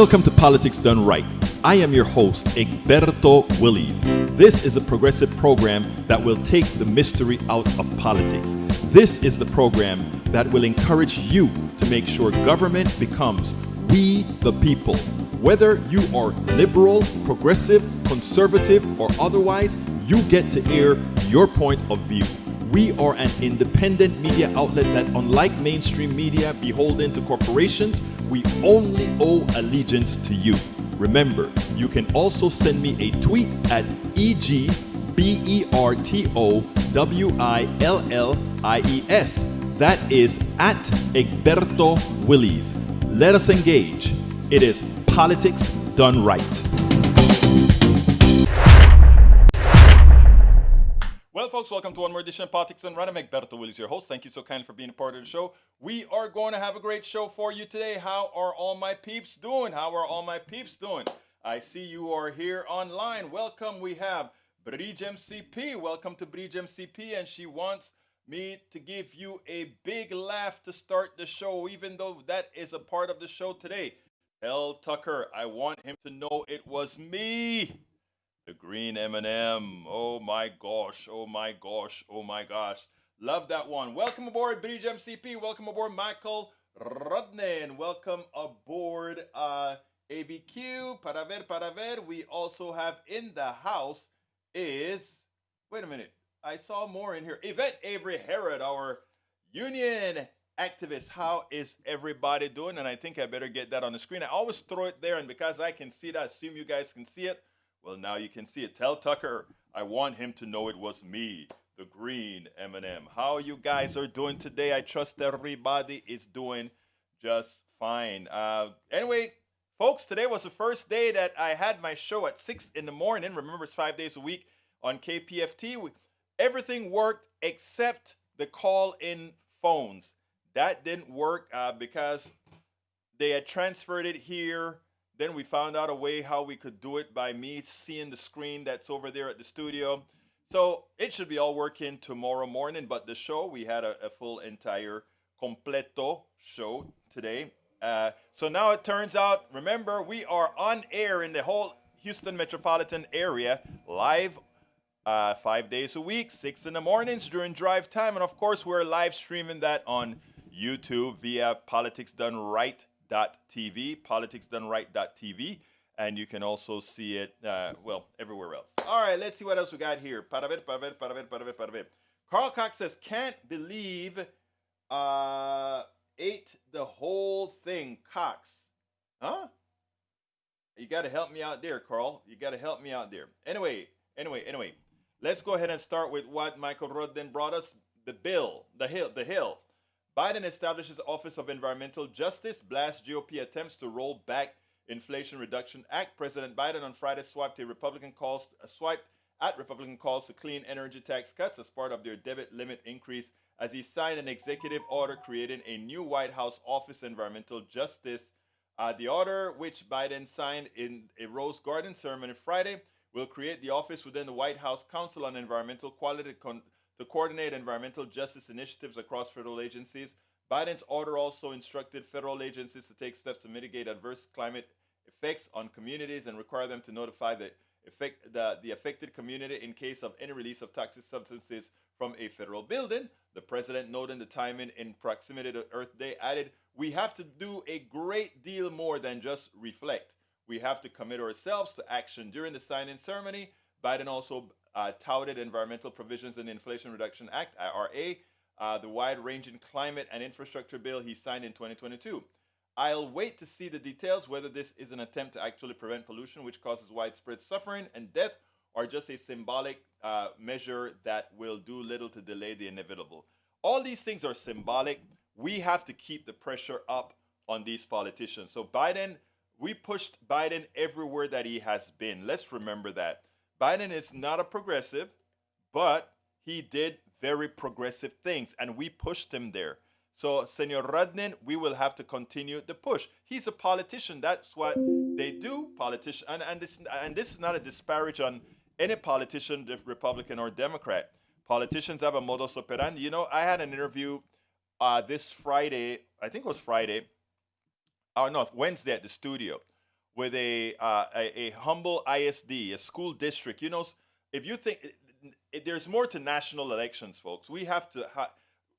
Welcome to Politics Done Right. I am your host, Egberto Willies. This is a progressive program that will take the mystery out of politics. This is the program that will encourage you to make sure government becomes we the people. Whether you are liberal, progressive, conservative, or otherwise, you get to air your point of view. We are an independent media outlet that, unlike mainstream media beholden to corporations, we only owe allegiance to you. Remember, you can also send me a tweet at E-G-B-E-R-T-O-W-I-L-L-I-E-S. That is at Egberto Willies. Let us engage. It is politics done right. Folks, welcome to one more edition of Politics and. I'm Egberto Willies, your host. Thank you so kindly for being a part of the show. We are going to have a great show for you today. How are all my peeps doing? How are all my peeps doing? I see you are here online. Welcome. We have Bridge MCP. Welcome to Bridge MCP, and she wants me to give you a big laugh to start the show, even though that is a part of the show today. Tell Tucker, I want him to know it was me. The green M&M. Oh my gosh. Oh my gosh. Oh my gosh. Love that one. Welcome aboard Bridge MCP. Welcome aboard Michael Rodnan. Welcome aboard uh, AVQ. Para ver, para ver. We also have in the house is, wait a minute. I saw more in here. Yvette Avery Herod, our union activist. How is everybody doing? And I think I better get that on the screen. I always throw it there, and because I can see it, I assume you guys can see it. Well, now you can see it. Tell Tucker I want him to know it was me, the green M&M. How you guys are doing today? I trust everybody is doing just fine. Uh, anyway, folks, today was the first day that I had my show at 6 in the morning. Remember, it's five days a week on KPFT. Everything worked except the call-in phones. That didn't work uh, because they had transferred it here then we found out a way how we could do it by me seeing the screen that's over there at the studio. So it should be all working tomorrow morning, but the show, we had a, a full entire completo show today. Uh, so now it turns out, remember, we are on air in the whole Houston metropolitan area, live uh, five days a week, six in the mornings during drive time. And of course, we're live streaming that on YouTube via Politics Done Right politicsdoneright.tv, politicsdoneright.tv, and you can also see it, uh, well, everywhere else. All right, let's see what else we got here. Para ver, para ver, para ver, para ver, para ver. Carl Cox says, can't believe uh, ate the whole thing, Cox. Huh? You got to help me out there, Carl. You got to help me out there. Anyway, anyway, anyway. Let's go ahead and start with what Michael Rudden brought us the bill, the Hill. The Hill. Biden establishes Office of Environmental Justice, blasts GOP attempts to roll back Inflation Reduction Act. President Biden on Friday swiped a Republican calls, uh, swiped at Republican calls to clean energy tax cuts as part of their debit limit increase as he signed an executive order creating a new White House Office of Environmental Justice. Uh, the order, which Biden signed in a Rose Garden ceremony Friday, will create the office within the White House Council on Environmental Quality to coordinate environmental justice initiatives across federal agencies. Biden's order also instructed federal agencies to take steps to mitigate adverse climate effects on communities and require them to notify the affect the, the affected community in case of any release of toxic substances from a federal building. The president, noting the timing in proximity to Earth Day, added, We have to do a great deal more than just reflect. We have to commit ourselves to action. During the signing ceremony, Biden also uh, touted environmental provisions in the Inflation Reduction Act, IRA, uh, the wide ranging climate and infrastructure bill he signed in 2022. I'll wait to see the details whether this is an attempt to actually prevent pollution, which causes widespread suffering and death, or just a symbolic uh, measure that will do little to delay the inevitable. All these things are symbolic. We have to keep the pressure up on these politicians. So, Biden, we pushed Biden everywhere that he has been. Let's remember that. Biden is not a progressive, but he did very progressive things, and we pushed him there. So, Senor Rudnin, we will have to continue the push. He's a politician. That's what they do, politician. And, and, this, and this is not a disparage on any politician, Republican or Democrat. Politicians have a modus operandi. You know, I had an interview uh, this Friday, I think it was Friday, or oh, no, Wednesday at the studio with a, uh, a, a humble ISD, a school district. You know, if you think there's more to national elections, folks, we have to ha-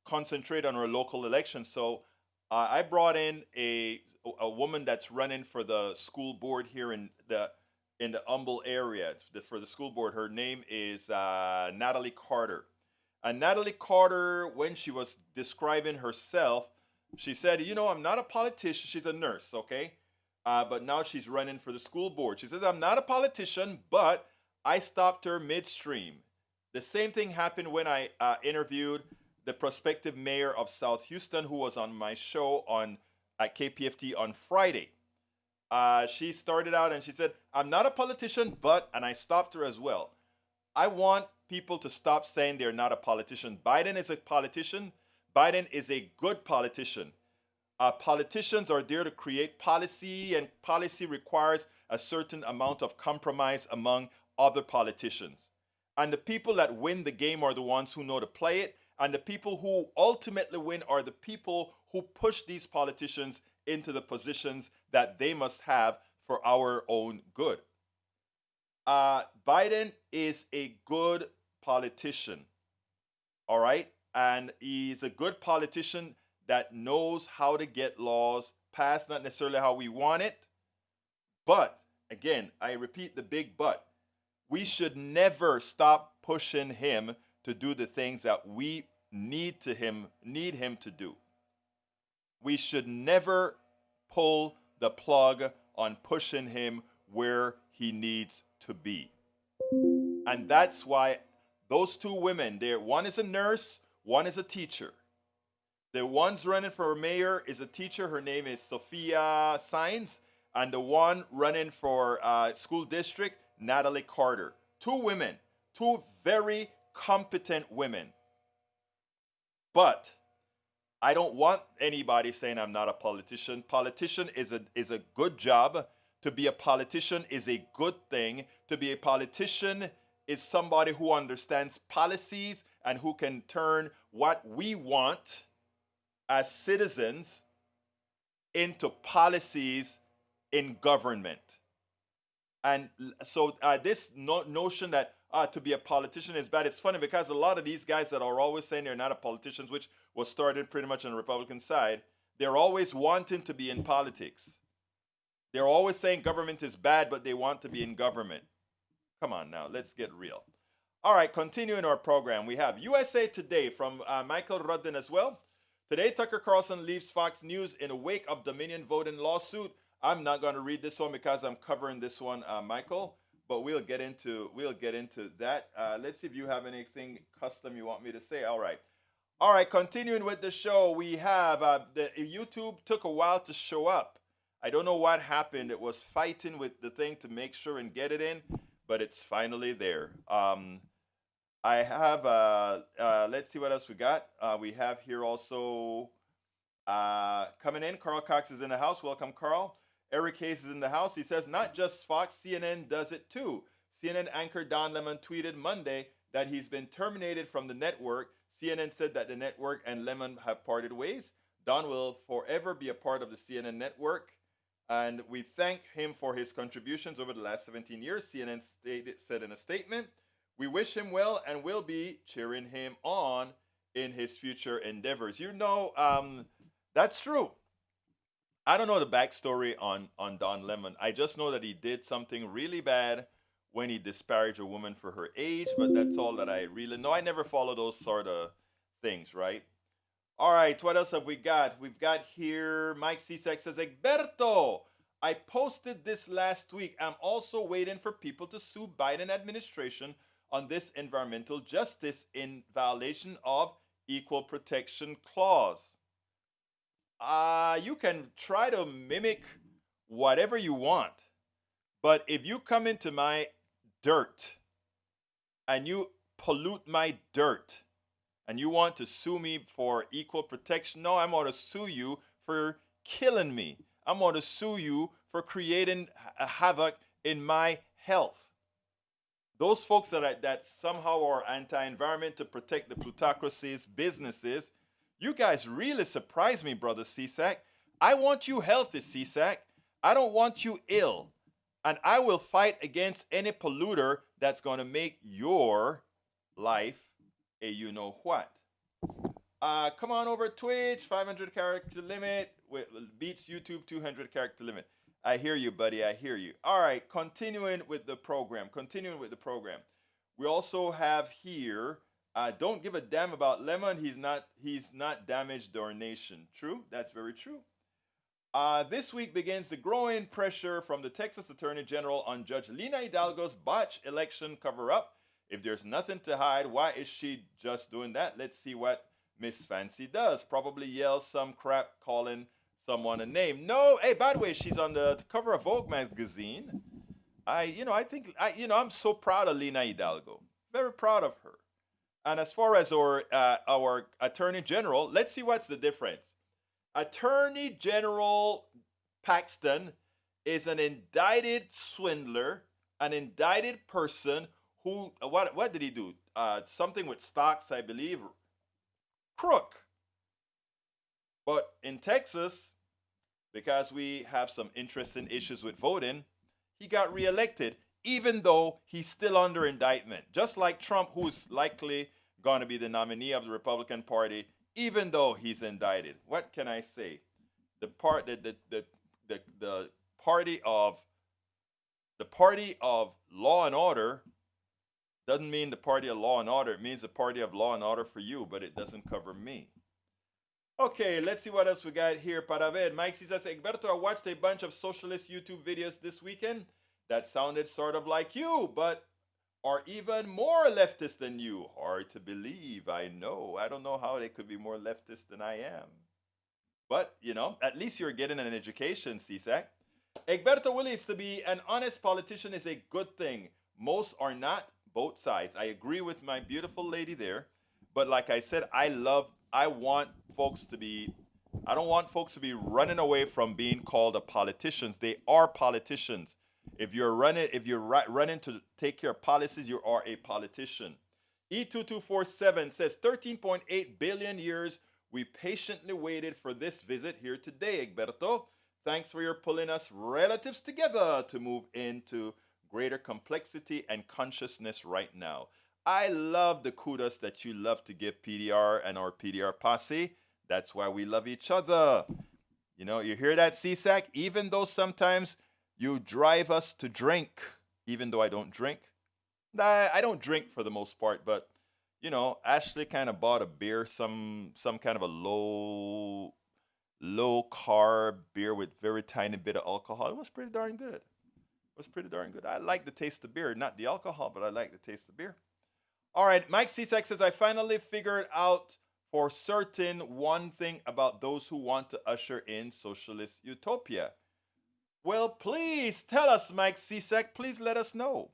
concentrate on our local elections. So uh, I brought in a a woman that's running for the school board here in the in the Humble area for the school board. Her name is uh, Natalie Carter. And Natalie Carter, when she was describing herself, she said, "You know, I'm not a politician. She's a nurse, okay, uh, but now she's running for the school board. She says, I'm not a politician, but I stopped her midstream. The same thing happened when I uh, interviewed the prospective mayor of South Houston, who was on my show on at KPFT on Friday. Uh, she started out and she said, I'm not a politician, but, and I stopped her as well. I want people to stop saying they're not a politician. Biden is a politician. Biden is a good politician. Uh, politicians are there to create policy, and policy requires a certain amount of compromise among other politicians. And the people that win the game are the ones who know to play it, and the people who ultimately win are the people who push these politicians into the positions that they must have for our own good. Uh, Biden is a good politician, all right? And he's a good politician that knows how to get laws passed, not necessarily how we want it. But again, I repeat the big but. We should never stop pushing him to do the things that we need to him need him to do. We should never pull the plug on pushing him where he needs to be. And that's why those two women there, one is a nurse, one is a teacher. The one's running for mayor is a teacher. Her name is Sophia Saenz. And the one running for uh, school district, Natalie Carter. Two women, two very competent women. But I don't want anybody saying I'm not a politician. Politician is a, is a good job. To be a politician is a good thing. To be a politician is somebody who understands policies and who can turn what we want as citizens into policies in government. And so uh, this no- notion that uh, to be a politician is bad. It's funny because a lot of these guys that are always saying they're not a politicians, which was started pretty much on the Republican side, they're always wanting to be in politics. They're always saying government is bad, but they want to be in government. Come on now, let's get real. All right, continuing our program, we have USA Today from uh, Michael Rudden as well. Today, Tucker Carlson leaves Fox News in a wake of Dominion voting lawsuit. I'm not going to read this one because I'm covering this one, uh, Michael. but we'll get into we'll get into that. Uh, let's see if you have anything custom you want me to say. All right. All right, continuing with the show, we have uh, the YouTube took a while to show up. I don't know what happened. It was fighting with the thing to make sure and get it in, but it's finally there. Um, I have, uh, uh, let's see what else we got. Uh, we have here also uh, coming in, Carl Cox is in the house. Welcome, Carl. Eric Hayes is in the house. He says, not just Fox, CNN does it too. CNN anchor Don Lemon tweeted Monday that he's been terminated from the network CNN said that the network and Lemon have parted ways. Don will forever be a part of the CNN network, and we thank him for his contributions over the last 17 years. CNN stated, said in a statement, We wish him well and we'll be cheering him on in his future endeavors. You know, um, that's true. I don't know the backstory on, on Don Lemon. I just know that he did something really bad when he disparaged a woman for her age, but that's all that I really know. I never follow those sort of things, right? All right, what else have we got? We've got here Mike Cisak says, Egberto, I posted this last week. I'm also waiting for people to sue Biden administration on this environmental justice in violation of equal protection clause. Uh, you can try to mimic whatever you want, but if you come into my dirt and you pollute my dirt and you want to sue me for equal protection, no, I'm going to sue you for killing me. I'm going to sue you for creating a havoc in my health. Those folks that, are, that somehow are anti-environment to protect the plutocracy's businesses, you guys really surprise me, brother Cisak. I want you healthy, Cisak. I don't want you ill and I will fight against any polluter that's going to make your life a you know what. Uh, come on over Twitch, 500 character limit, beats YouTube 200 character limit. I hear you, buddy. I hear you. All right, continuing with the program. Continuing with the program. We also have here. Uh, don't give a damn about Lemon. He's not. He's not damaged our nation. True. That's very true. Uh, this week begins the growing pressure from the Texas Attorney General on Judge Lina Hidalgo's botched election cover up. If there's nothing to hide, why is she just doing that? Let's see what Miss Fancy does. Probably yell some crap calling someone a name. No, hey, by the way, she's on the cover of Vogue magazine. I, you know, I think, I, you know, I'm so proud of Lina Hidalgo. Very proud of her. And as far as our uh, our Attorney General, let's see what's the difference. Attorney General Paxton is an indicted swindler, an indicted person who what what did he do? Uh, something with stocks, I believe. Crook. But in Texas, because we have some interesting issues with voting, he got reelected, even though he's still under indictment. Just like Trump, who's likely going to be the nominee of the Republican Party, even though he's indicted. What can I say? The part the the, the, the, the party of the party of law and order doesn't mean the party of law and order. It means the party of law and order for you, but it doesn't cover me. Okay, let's see what else we got here para ver. Mike says, Egberto, I watched a bunch of socialist YouTube videos this weekend that sounded sort of like you, but are even more leftist than you. Hard to believe, I know. I don't know how they could be more leftist than I am. But, you know, at least you're getting an education, Cisak. Egberto Willies, to be an honest politician is a good thing. Most are not, both sides. I agree with my beautiful lady there. But like I said, I love, I want folks to be, I don't want folks to be running away from being called a politicians. They are politicians. If you're running, if you're running to take care of policies, you are a politician. E2247 says 13.8 billion years we patiently waited for this visit here today, Egberto. Thanks for your pulling us relatives together to move into greater complexity and consciousness right now. I love the kudos that you love to give PDR and our PDR posse. That's why we love each other. You know, you hear that, Cisak? Even though sometimes you drive us to drink, even though I don't drink. I don't drink for the most part, but you know, Ashley kind of bought a beer, some some kind of a low low carb beer with very tiny bit of alcohol. It was pretty darn good. It was pretty darn good. I like the taste of beer, not the alcohol, but I like the taste of beer. All right, Mike Cisak says, I finally figured out for certain one thing about those who want to usher in socialist utopia. Well, please tell us, Mike Cisak. Please let us know.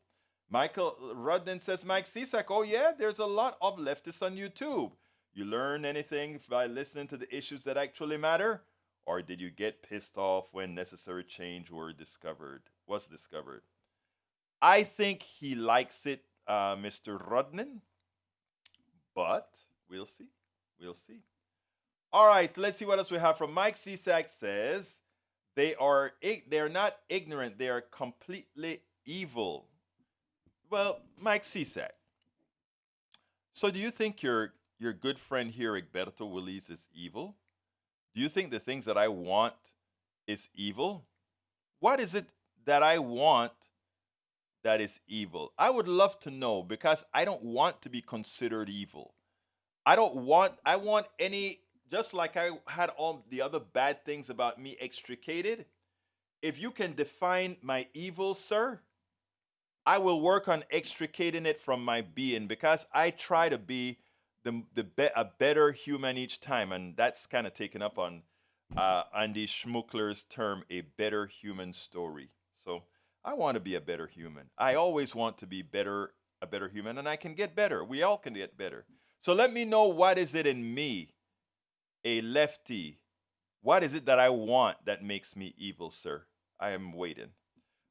Michael Rudden says, Mike Cisak, oh yeah, there's a lot of leftists on YouTube. You learn anything by listening to the issues that actually matter? Or did you get pissed off when necessary change were discovered, was discovered? I think he likes it, uh, Mr. Rudden, but we'll see. We'll see. All right, let's see what else we have from Mike Cisak says they are they're not ignorant, they are completely evil. Well, Mike Cisak. So do you think your your good friend here, Egberto Willies, is evil? Do you think the things that I want is evil? What is it that I want that is evil? I would love to know because I don't want to be considered evil. I don't want I want any just like I had all the other bad things about me extricated. If you can define my evil, sir, I will work on extricating it from my being because I try to be the, the be, a better human each time, and that's kind of taken up on uh, Andy Schmookler's term, a better human story. So I want to be a better human. I always want to be better, a better human, and I can get better. We all can get better. So let me know what is it in me, a lefty. What is it that I want that makes me evil, sir? I am waiting.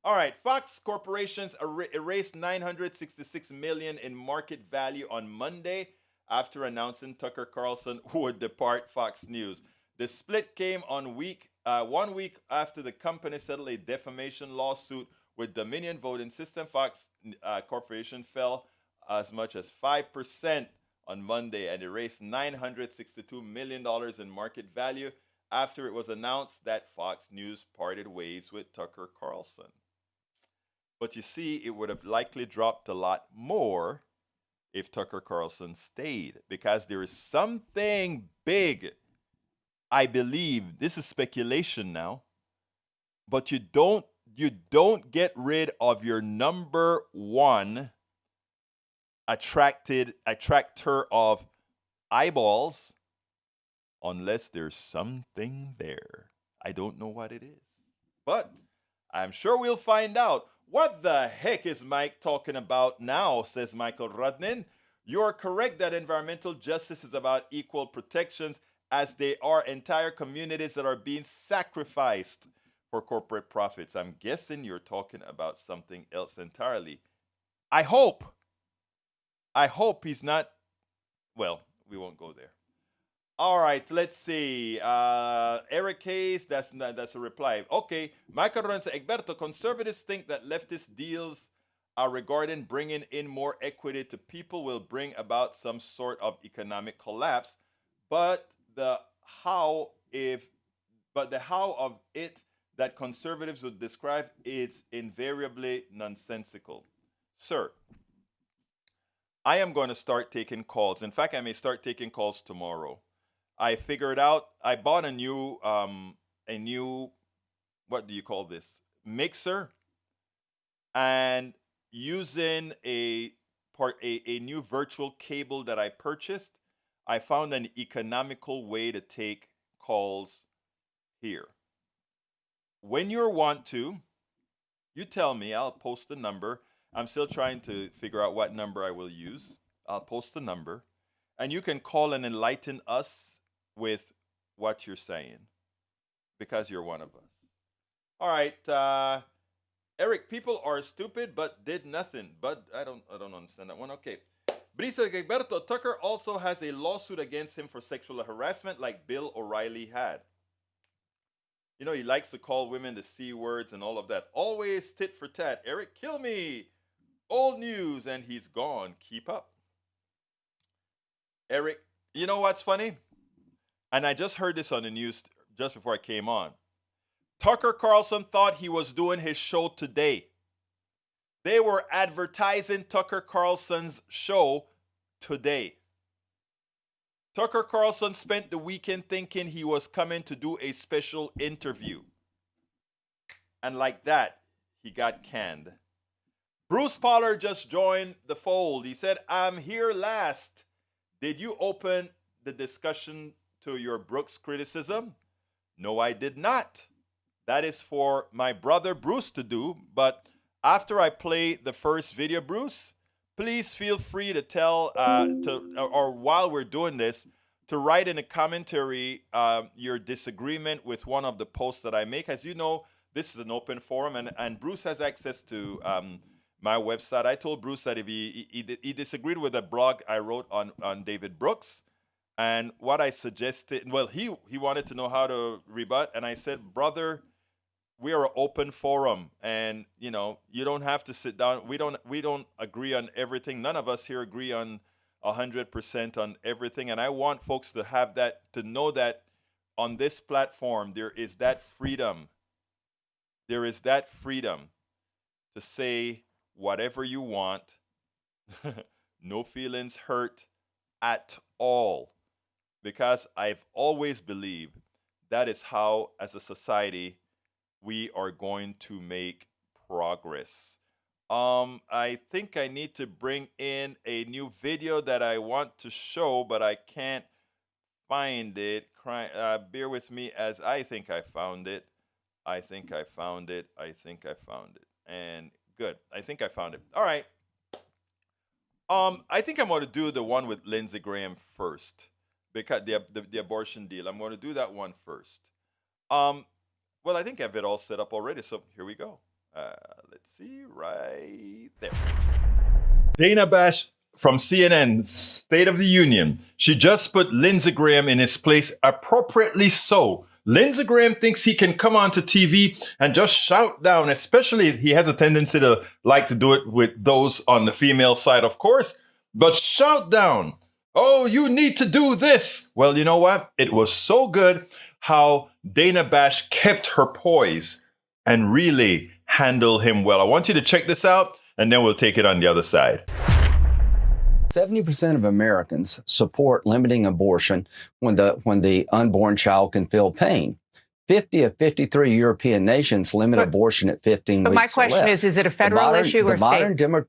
All right, Fox Corporations er erased 966 million in market value on Monday after announcing Tucker Carlson would depart Fox News. The split came on week uh, one week after the company settled a defamation lawsuit with Dominion Voting System. Fox uh, Corporation fell as much as 5% on Monday and erased $962 million in market value after it was announced that Fox News parted ways with Tucker Carlson. But you see, it would have likely dropped a lot more if Tucker Carlson stayed because there is something big. I believe this is speculation now, but you don't you don't get rid of your number one attracted attractor of eyeballs unless there's something there. I don't know what it is. But I'm sure we'll find out. What the heck is Mike talking about now? says Michael Rudnin. You are correct that environmental justice is about equal protections as they are entire communities that are being sacrificed for corporate profits. I'm guessing you're talking about something else entirely. I hope I hope he's not. Well, we won't go there. All right, let's see. Uh, Eric Hayes, that's that's a reply. Okay, Michael Lorenzo Egberto, conservatives think that leftist deals are regarding bringing in more equity to people will bring about some sort of economic collapse, but the how if but the how of it that conservatives would describe is invariably nonsensical. Sir, I am going to start taking calls. In fact, I may start taking calls tomorrow. I figured out I bought a new um, a new what do you call this mixer, and using a part a, a new virtual cable that I purchased, I found an economical way to take calls here. When you want to, you tell me. I'll post the number I'm still trying to figure out what number I will use. I'll post the number. And you can call and enlighten us with what you're saying because you're one of us. All right. Uh, Eric, people are stupid but did nothing. But I don't I don't understand that one. Okay. Brisa Gilberto Tucker also has a lawsuit against him for sexual harassment like Bill O'Reilly had. You know, he likes to call women the C words and all of that. Always tit for tat. Eric, kill me. Old news, and he's gone. Keep up. Eric, you know what's funny? And I just heard this on the news just before I came on. Tucker Carlson thought he was doing his show today. They were advertising Tucker Carlson's show today. Tucker Carlson spent the weekend thinking he was coming to do a special interview. And like that, he got canned. Bruce Pollard just joined the fold. He said, I'm here last. Did you open the discussion to your Brooks criticism? No, I did not. That is for my brother Bruce to do. But after I play the first video, Bruce, please feel free to tell, uh, to, or while we're doing this, to write in a commentary uh, your disagreement with one of the posts that I make. As you know, this is an open forum, and, and Bruce has access to um, my website. I told Bruce that if he, he, he disagreed with a blog I wrote on, on David Brooks, and what I suggested, well, he, he wanted to know how to rebut, and I said, brother, we are an open forum and you know you don't have to sit down. We don't we don't agree on everything. None of us here agree on 100% on everything. And i want folks to have that to know that on this platform there is that freedom. There is that freedom to say whatever you want. No feelings hurt at all. Because i've always believed that is how as a society we are going to make progress. Um, I think I need to bring in a new video that I want to show, but I can't find it. Cry, uh, bear with me as I think I found it. I think I found it. I think I found it. And good. I think I found it. All right. Um, I think I'm going to do the one with Lindsey Graham first because the, the, the abortion deal. I'm going to do that one first. Um, well, I think I have it all set up already, so here we go. Uh, let's see, right there. Dana Bash from CNN, State of the Union. She just put Lindsey Graham in his place, appropriately so. Lindsey Graham thinks he can come onto TV and just shout down, especially he has a tendency to like to do it with those on the female side, of course, but shout down. Oh, you need to do this. Well, you know what? It was so good how Dana Bash kept her poise and really handled him well. I want you to check this out, and then we'll take it on the other side. 70% of Americans support limiting abortion when the, when the unborn child can feel pain. 50 of 53 European nations limit but, abortion at 15 but weeks. But my question is, is it a federal modern, issue or state? Demo-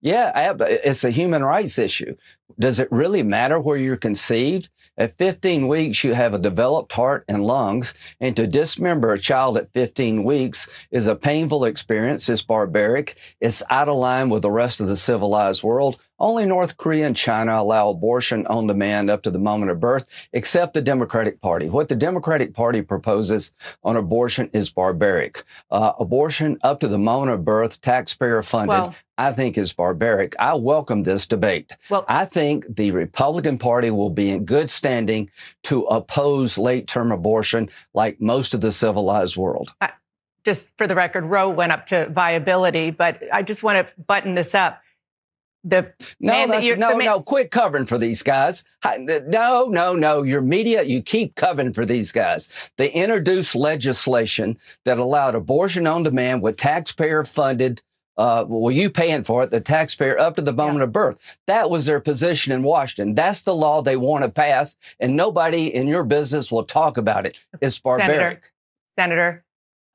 yeah, it's a human rights issue. Does it really matter where you're conceived? At 15 weeks, you have a developed heart and lungs, and to dismember a child at 15 weeks is a painful experience. It's barbaric. It's out of line with the rest of the civilized world. Only North Korea and China allow abortion on demand up to the moment of birth, except the Democratic Party. What the Democratic Party proposes on abortion is barbaric. Uh, abortion up to the moment of birth, taxpayer funded, well, I think is barbaric. I welcome this debate. Well, I think the Republican Party will be in good standing to oppose late term abortion like most of the civilized world. I, just for the record, Roe went up to viability, but I just want to button this up the no, that's, that no, no. Quit covering for these guys. No, no, no. Your media, you keep covering for these guys. They introduced legislation that allowed abortion on demand with taxpayer funded. Uh, well, you paying for it, the taxpayer up to the moment yeah. of birth. That was their position in Washington. That's the law they want to pass, and nobody in your business will talk about it. It's barbaric. Senator, Senator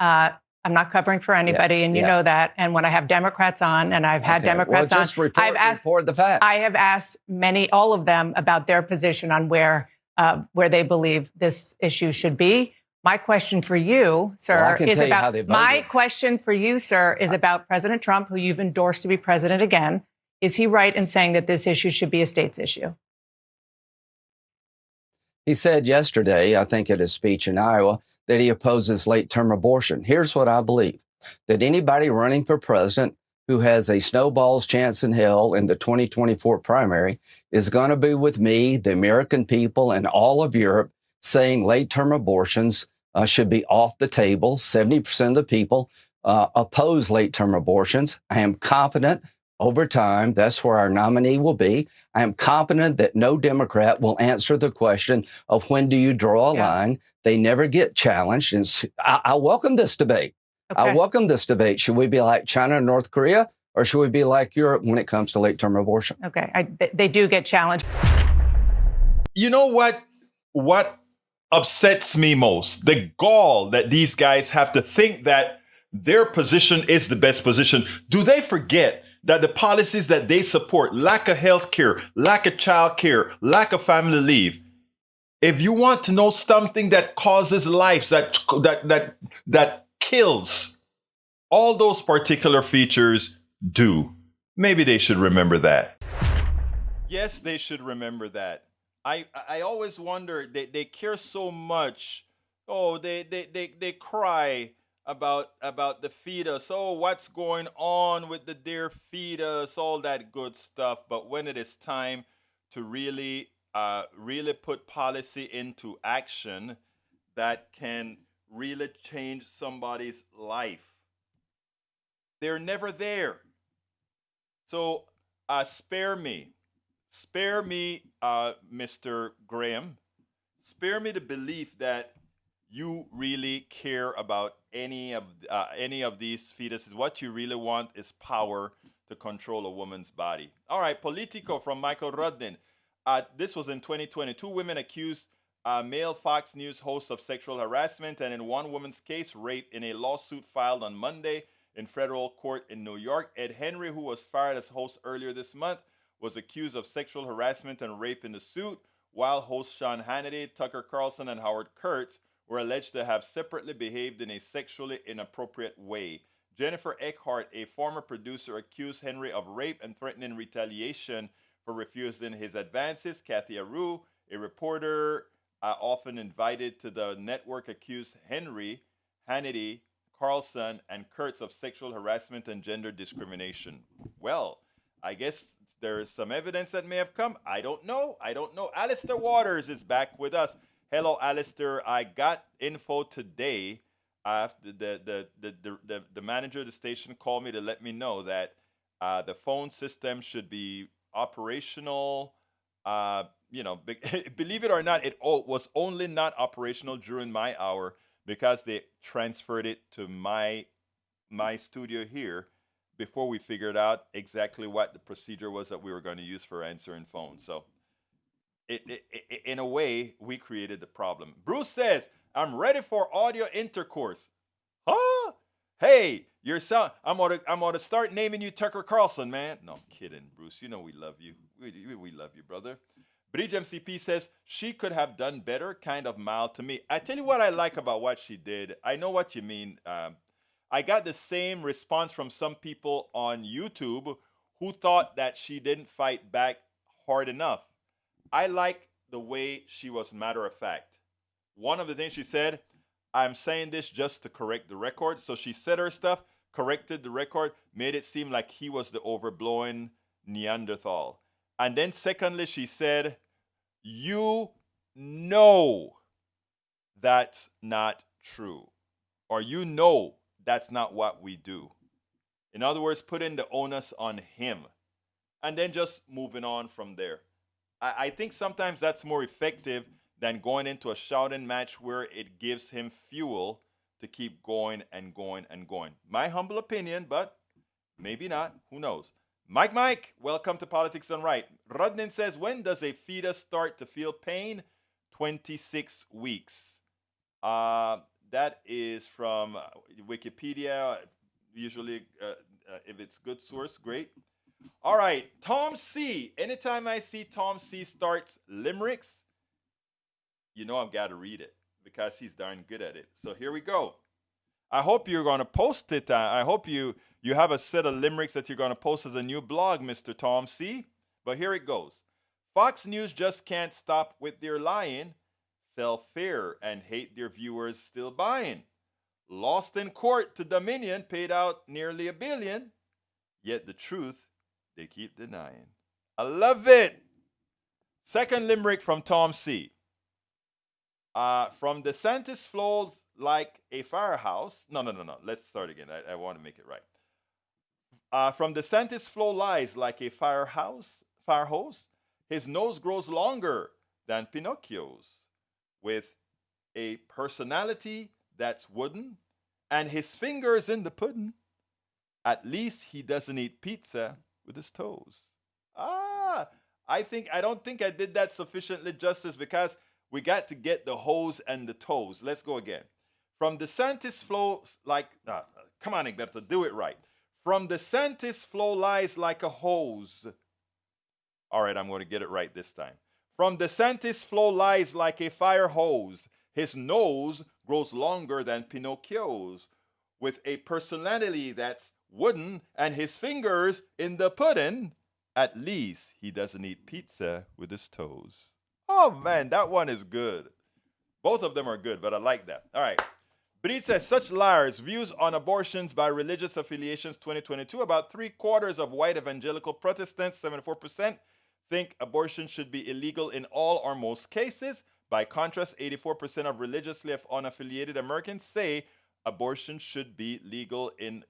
uh, I'm not covering for anybody, yeah, and you yeah. know that. And when I have Democrats on, and I've had okay. Democrats well, just on, report, I've asked report the facts. I have asked many, all of them, about their position on where uh, where they believe this issue should be. My question for you, sir, well, is about my question for you, sir, is about President Trump, who you've endorsed to be president again. Is he right in saying that this issue should be a state's issue? He said yesterday, I think at his speech in Iowa, that he opposes late term abortion. Here's what I believe that anybody running for president who has a snowball's chance in hell in the 2024 primary is going to be with me, the American people, and all of Europe saying late term abortions uh, should be off the table. 70% of the people uh, oppose late term abortions. I am confident over time, that's where our nominee will be. I am confident that no Democrat will answer the question of when do you draw a yeah. line. They never get challenged. And I, I welcome this debate. Okay. I welcome this debate. Should we be like China and North Korea, or should we be like Europe when it comes to late term abortion? Okay, I, they do get challenged. You know what? What upsets me most? The gall that these guys have to think that their position is the best position, do they forget that the policies that they support, lack of health care, lack of child care, lack of family leave, if you want to know something that causes lives, that that that that kills, all those particular features do. Maybe they should remember that. Yes, they should remember that. I I always wonder they, they care so much. Oh, they, they they they cry about about the fetus. Oh, what's going on with the dear fetus? All that good stuff. But when it is time to really uh, really put policy into action that can really change somebody's life, they're never there. So uh, spare me, spare me, uh, Mr. Graham, spare me the belief that you really care about any of uh, any of these fetuses. What you really want is power to control a woman's body. All right, Politico from Michael Rudnin. Uh, this was in 2020. Two women accused a male Fox News host of sexual harassment and in one woman's case, rape, in a lawsuit filed on Monday in federal court in New York. Ed Henry, who was fired as host earlier this month, was accused of sexual harassment and rape in the suit, while hosts Sean Hannity, Tucker Carlson, and Howard Kurtz were alleged to have separately behaved in a sexually inappropriate way. Jennifer Eckhart, a former producer, accused Henry of rape and threatening retaliation for refusing his advances. Cathy Areu, a reporter uh, often invited to the network, accused Henry, Hannity, Carlson, and Kurtz of sexual harassment and gender discrimination. Well, I guess there is some evidence that may have come. I don't know. I don't know. Alistair Waters is back with us. Hello, Alistair. I got info today. The, the, the, the, the, the manager of the station called me to let me know that uh, the phone system should be operational. Uh, you know, be, believe it or not, it was only not operational during my hour because they transferred it to my my studio here before we figured out exactly what the procedure was that we were going to use for answering phones. So it, it, in a way, we created the problem. Bruce says, I'm ready for audio intercourse. Huh? Hey, you're. I'm gonna I'm gonna start naming you Tucker Carlson, man. No, I'm kidding, Bruce. You know we love you. We, we love you, brother. Bridge MCP says she could have done better, kind of mild to me. I tell you what I like about what she did. I know what you mean. Um, I got the same response from some people on YouTube who thought that she didn't fight back hard enough. I like the way she was matter of fact. One of the things she said, I'm saying this just to correct the record. So she said her stuff, corrected the record, made it seem like he was the overblowing Neanderthal. And then, secondly, she said, You know that's not true, or you know that's not what we do. In other words, putting the onus on him and then just moving on from there. I, I think sometimes that's more effective than going into a shouting match where it gives him fuel to keep going and going and going. My humble opinion, but maybe not. Who knows? Mike, Mike, welcome to Politics Done Right. Rudnin says, when does a fetus start to feel pain? 26 weeks. Uh, that is from uh, Wikipedia. Usually, uh, uh, if it's good source, great. All right, Tom C. Anytime I see Tom C. starts limericks, you know I've got to read it because he's darn good at it. So here we go. I hope you're going to post it. I hope you you have a set of limericks that you're going to post as a new blog, Mr. Tom C. But here it goes. Fox News just can't stop with their lying, sell fear, and hate their viewers still buying. Lost in court to Dominion, paid out nearly a billion, yet the truth they keep denying. I love it. Second limerick from Tom C. Uh, from DeSantis flows like a firehouse. No, no, no, no. Let's start again. I, I want to make it right. Uh, from DeSantis flow lies like a firehouse, fire hose. His nose grows longer than Pinocchio's, with a personality that's wooden, and his fingers in the pudding. At least he doesn't eat pizza with his toes. Ah, I think I don't think I did that sufficiently justice because we got to get the hose and the toes. Let's go again. From DeSantis flows like uh, Come on, Egberto, do it right. From DeSantis flow lies like a hose. All right, I'm going to get it right this time. From DeSantis flow lies like a fire hose. His nose grows longer than Pinocchio's, with a personality that's wooden and his fingers in the pudding. At least he doesn't eat pizza with his toes. Oh man, that one is good. Both of them are good, but I like that. All right. Breed says such liars. Views on abortions by religious affiliations 2022. About three quarters of white evangelical Protestants, 74%, think abortion should be illegal in all or most cases. By contrast, 84% of religiously unaffiliated Americans say abortion should be legal in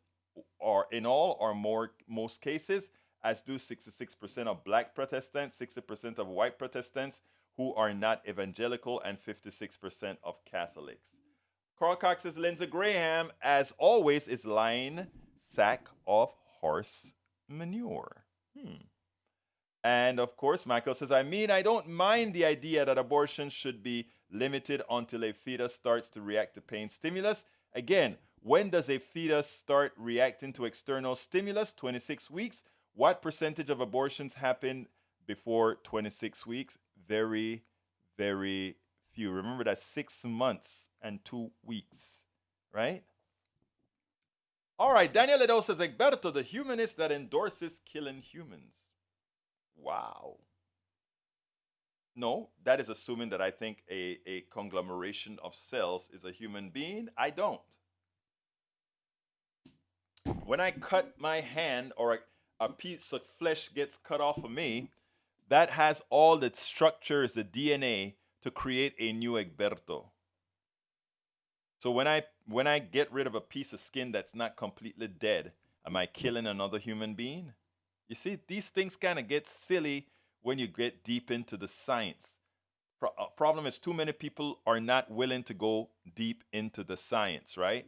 or in all or more most cases, as do 66% of black Protestants, 60% of white Protestants who are not evangelical, and 56% of Catholics. Carl Cox says Lindsey Graham, as always, is lying sack of horse manure. Hmm. And of course, Michael says, I mean, I don't mind the idea that abortion should be limited until a fetus starts to react to pain stimulus. Again, when does a fetus start reacting to external stimulus? 26 weeks. What percentage of abortions happen before 26 weeks? Very, very few. Remember that six months and two weeks, right? All right, Daniel Edo says, Egberto, the humanist that endorses killing humans. Wow. No, that is assuming that I think a, a conglomeration of cells is a human being. I don't. When I cut my hand or a, a piece of flesh gets cut off of me, that has all the structures, the DNA, to create a new Egberto. So when I when I get rid of a piece of skin that's not completely dead, am I killing another human being? You see, these things kind of get silly when you get deep into the science. Pro- uh, problem is too many people are not willing to go deep into the science, right?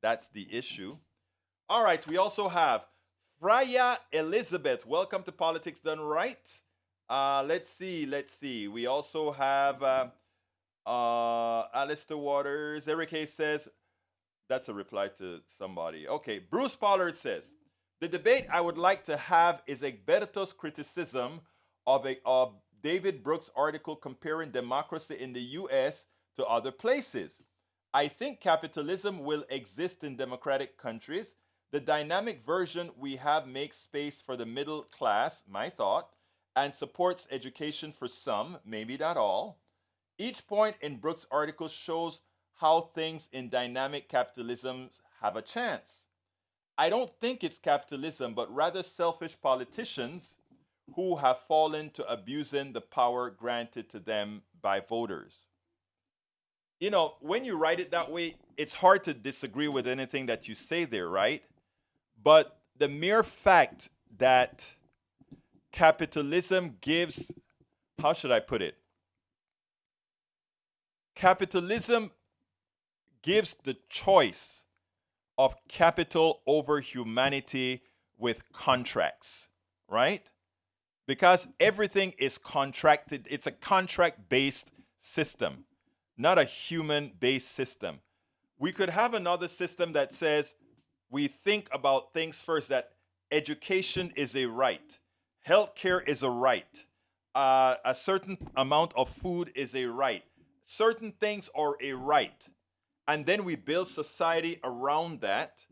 That's the issue. All right, we also have Freya Elizabeth. Welcome to Politics Done Right. Uh, let's see, let's see. We also have uh, uh, Alistair Waters. Eric Hayes says, that's a reply to somebody. Okay, Bruce Pollard says, the debate I would like to have is Egberto's criticism of, a, of David Brooks' article comparing democracy in the US to other places. I think capitalism will exist in democratic countries. The dynamic version we have makes space for the middle class, my thought, and supports education for some, maybe not all. Each point in Brooks' article shows how things in dynamic capitalism have a chance. I don't think it's capitalism, but rather selfish politicians who have fallen to abusing the power granted to them by voters. You know, when you write it that way, it's hard to disagree with anything that you say there, right? But the mere fact that capitalism gives, how should I put it? Capitalism gives the choice of capital over humanity with contracts, right? Because everything is contracted, it's a contract based system, not a human based system. We could have another system that says we think about things first that education is a right, healthcare is a right, uh, a certain amount of food is a right, certain things are a right. And then we build society around that.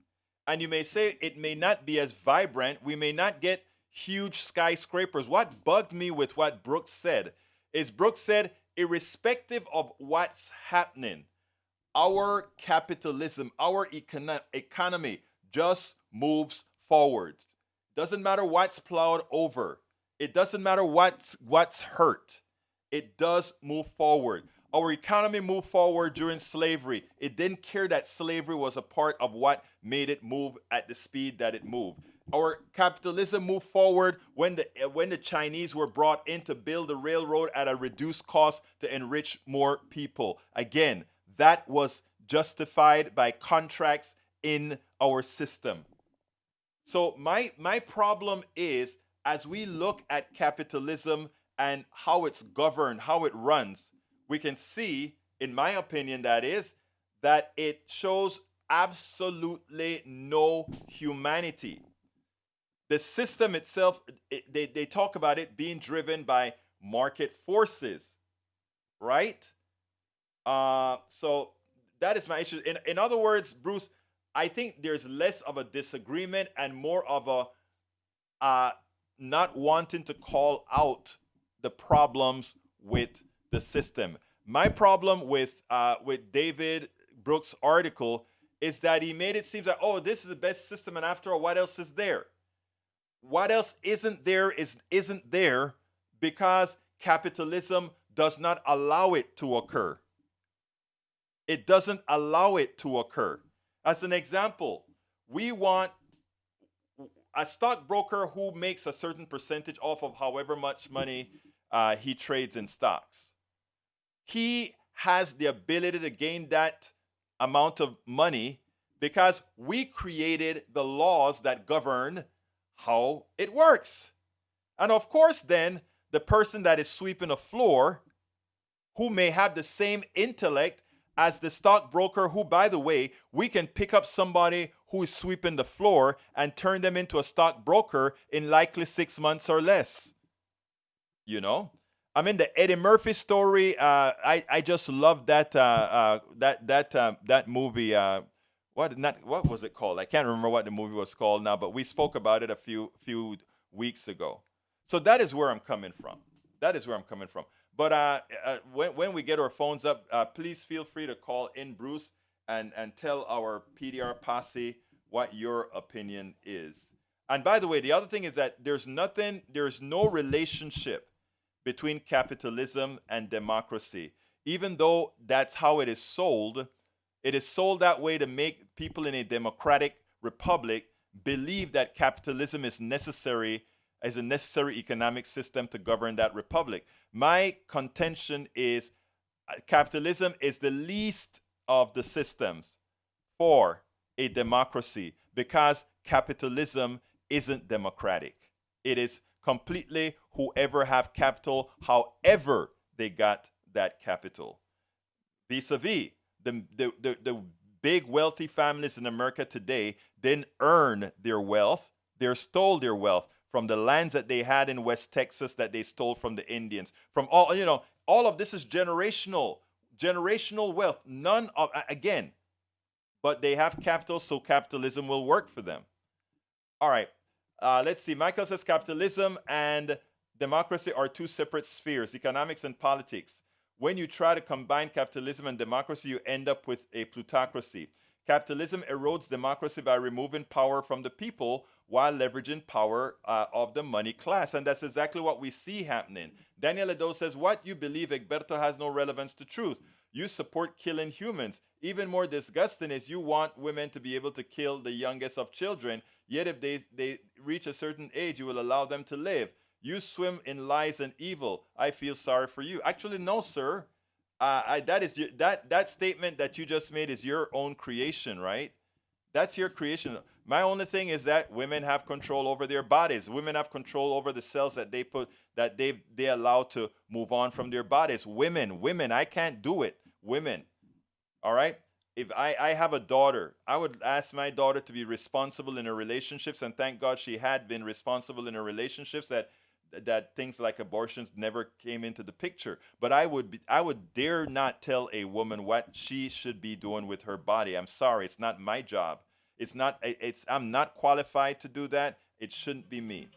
And you may say it may not be as vibrant. We may not get huge skyscrapers. What bugged me with what Brooks said is Brooks said, irrespective of what's happening, our capitalism, our econo- economy just moves forward. Doesn't matter what's plowed over. It doesn't matter what's what's hurt. It does move forward. Our economy moved forward during slavery. It didn't care that slavery was a part of what made it move at the speed that it moved. Our capitalism moved forward when the when the Chinese were brought in to build the railroad at a reduced cost to enrich more people. Again, that was justified by contracts in our system. So my my problem is as we look at capitalism and how it's governed, how it runs, we can see, in my opinion, that is, that it shows absolutely no humanity. The system itself, it, they, they talk about it being driven by market forces, right? Uh, so that is my issue. In, in other words, Bruce, I think there's less of a disagreement and more of a uh, not wanting to call out the problems with the system. My problem with uh, with David Brooks' article is that he made it seem like, oh, this is the best system, and after all, what else is there? What else isn't there is isn't there because capitalism does not allow it to occur. It doesn't allow it to occur. As an example, we want a stockbroker who makes a certain percentage off of however much money uh, he trades in stocks. He has the ability to gain that amount of money because we created the laws that govern how it works. And of course, then the person that is sweeping a floor, who may have the same intellect as the stockbroker, who, by the way, we can pick up somebody who is sweeping the floor and turn them into a stockbroker in likely six months or less. You know? I mean, the Eddie Murphy story. Uh, I I just love that uh, uh, that that uh, that movie. Uh, what not what was it called? I can't remember what the movie was called now, but we spoke about it a few few weeks ago. So that is where I'm coming from. That is where I'm coming from. But uh, uh, when, when we get our phones up, uh, please feel free to call in Bruce and, and tell our PDR posse what your opinion is. And by the way, the other thing is that there's nothing, there's no relationship between capitalism and democracy. Even though that's how it is sold, it is sold that way to make people in a democratic republic believe that capitalism is necessary as a necessary economic system to govern that republic. My contention is uh, capitalism is the least of the systems for a democracy because capitalism isn't democratic. It is completely whoever have capital, however they got that capital. Vis-a-vis, the, the, the, the big wealthy families in America today didn't earn their wealth, they stole their wealth from the lands that they had in West Texas that they stole from the Indians. From all, you know, all of this is generational, generational wealth. None of, again, but they have capital, so capitalism will work for them. All right. Uh, let's see. Michael says capitalism and democracy are two separate spheres, economics and politics. When you try to combine capitalism and democracy, you end up with a plutocracy. Capitalism erodes democracy by removing power from the people while leveraging power uh, of the money class. And that's exactly what we see happening. Daniel Edo says, What you believe, Egberto, has no relevance to truth. You support killing humans. Even more disgusting is you want women to be able to kill the youngest of children, yet if they, they reach a certain age, you will allow them to live. You swim in lies and evil. I feel sorry for you. Actually, no, sir. Uh, I, that is that that statement that you just made is your own creation, right? That's your creation. My only thing is that women have control over their bodies. Women have control over the cells that they put that they they allow to move on from their bodies. Women, women, I can't do it. Women. All right? If I, I have a daughter, I would ask my daughter to be responsible in her relationships, and thank God she had been responsible in her relationships that that things like abortions never came into the picture. But I would be, I would dare not tell a woman what she should be doing with her body. I'm sorry, it's not my job. It's not it's I'm not qualified to do that. It shouldn't be me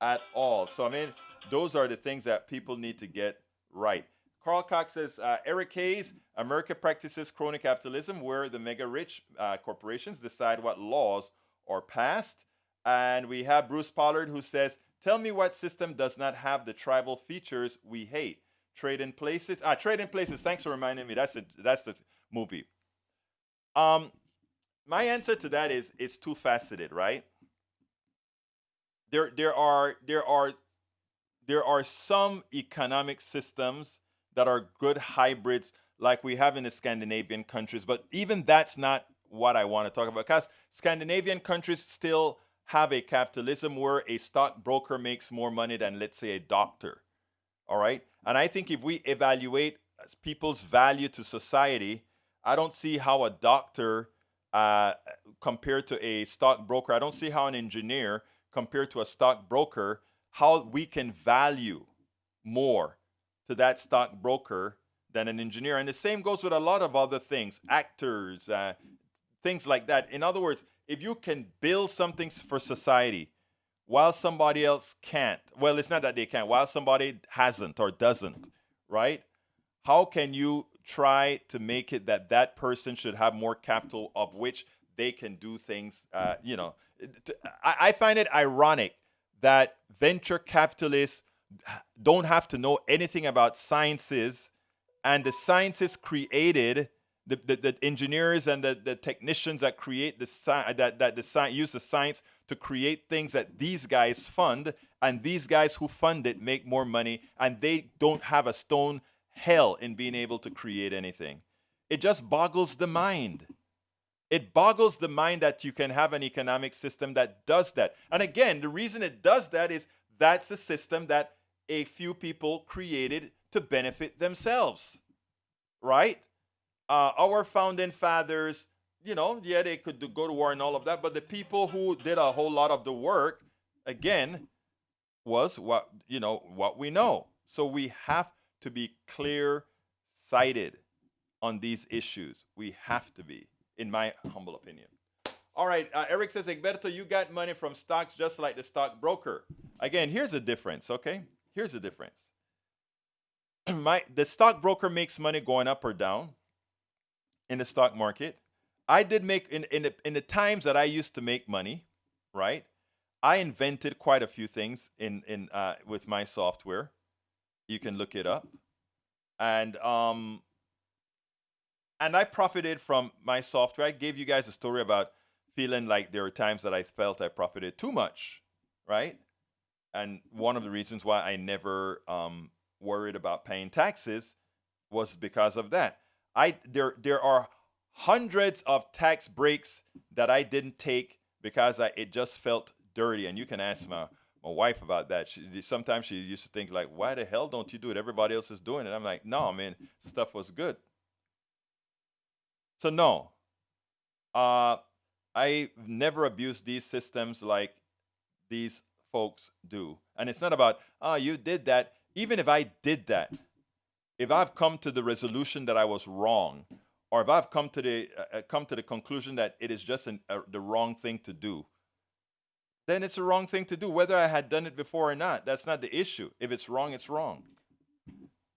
at all. So I mean, those are the things that people need to get right. Carl Cox says, uh, Eric Hayes, America practices crony capitalism where the mega rich uh, corporations decide what laws are passed. And we have Bruce Pollard who says, Tell me what system does not have the tribal features we hate. Trading Places. Ah, Trading Places. Thanks for reminding me. That's the that's the movie. Um, my answer to that is it's too faceted, right? There there are there are there are some economic systems that are good hybrids like we have in the Scandinavian countries, but even that's not what I want to talk about because Scandinavian countries still have a capitalism where a stockbroker makes more money than, let's say, a doctor. All right. And I think if we evaluate people's value to society, I don't see how a doctor uh, compared to a stockbroker. I don't see how an engineer compared to a stockbroker, how we can value more to that stockbroker than an engineer. And the same goes with a lot of other things, actors, uh, things like that. In other words, if you can build something for society while somebody else can't, well, it's not that they can't, while somebody hasn't or doesn't, right? How can you try to make it that that person should have more capital of which they can do things, uh, you know? I, find it ironic that venture capitalists don't have to know anything about sciences and the scientists created the, the, the, engineers and the, the technicians that create the sci- that, that the sci- use the science to create things that these guys fund and these guys who fund it make more money and they don't have a stone hell in being able to create anything. It just boggles the mind. It boggles the mind that you can have an economic system that does that. And again the reason it does that is that's a system that a few people created to benefit themselves right? Uh, our founding fathers, you know, yeah, they could do, go to war and all of that, but the people who did a whole lot of the work, again, was what you know what we know. So we have to be clear sighted on these issues. We have to be, in my humble opinion. All right, uh, Eric says, Egberto, you got money from stocks just like the stockbroker. Again, here's the difference, okay? Here's the difference. my the stockbroker makes money going up or down in the stock market. I did make in in the, in the times that I used to make money, right? I invented quite a few things in in uh, with my software. You can look it up, and um, and I profited from my software. I gave you guys a story about feeling like there were times that I felt I profited too much, right? And one of the reasons why I never um, worried about paying taxes was because of that. I there there are hundreds of tax breaks that I didn't take because I, it just felt dirty. And you can ask my my wife about that. She, sometimes she used to think like, "Why the hell don't you do it? Everybody else is doing it." I'm like, "No, man, stuff was good." So no, uh, I never abused these systems like these folks do. And it's not about, "Oh, you did that." Even if I did that, if I've come to the resolution that I was wrong, or if I've come to the uh, uh, come to the conclusion that it is just an, uh, the wrong thing to do, then it's the wrong thing to do, whether I had done it before or not. That's not the issue. If it's wrong, it's wrong.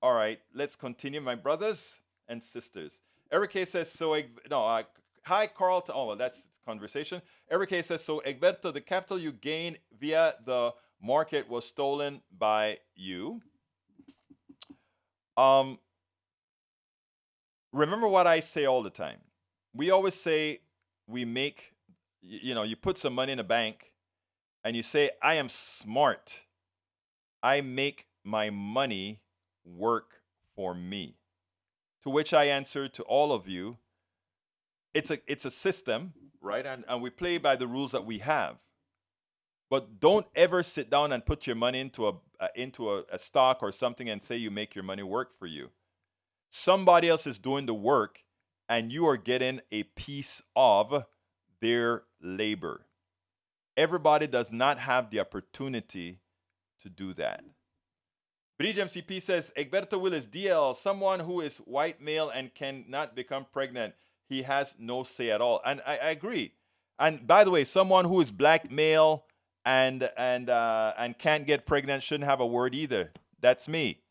All right, let's continue, my brothers and sisters. Eric K says so. No, uh, hi, Carl. Oh, well, that's conversation. Eric K says so. Egberto, the capital you gained via the market was stolen by you. Um, remember what I say all the time. We always say we make, you know, you put some money in a bank and you say, I am smart. I make my money work for me. To which I answer to all of you, it's a, it's a system, right? And, and we play by the rules that we have. But don't ever sit down and put your money into a uh, into a, a stock or something and say you make your money work for you. Somebody else is doing the work, and you are getting a piece of their labor. Everybody does not have the opportunity to do that. Bridge MCP says Egberto Willies, DL, someone who is white male and cannot become pregnant, he has no say at all. And I, I agree. And by the way, someone who is black male and and uh, and can't get pregnant shouldn't have a word either. That's me.